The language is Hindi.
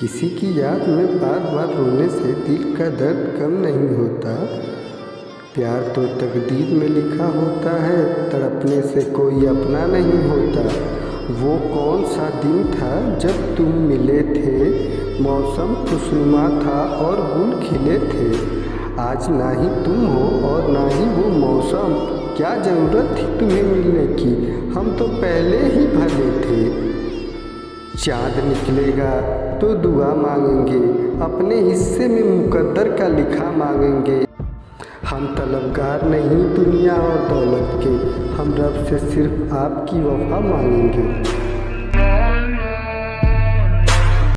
किसी की याद में बार बार रोने से दिल का दर्द कम नहीं होता। प्यार तो तकदीर में लिखा होता है, तड़पने से कोई अपना नहीं होता। वो कौन सा दिन था जब तुम मिले थे? मौसम खुशनुमा था और गुल खिले थे। आज ना ही तुम हो और ना ही वो मौसम। क्या ज़रूरत थी तुम्हें मिलने की? हम तो पहले ही चाँद निकलेगा तो दुआ मांगेंगे। अपने हिस्से में मुकद्दर का लिखा मांगेंगे। हम तलबगार नहीं दुनिया और दौलत के, हम रब से सिर्फ़ आपकी वफा मांगेंगे।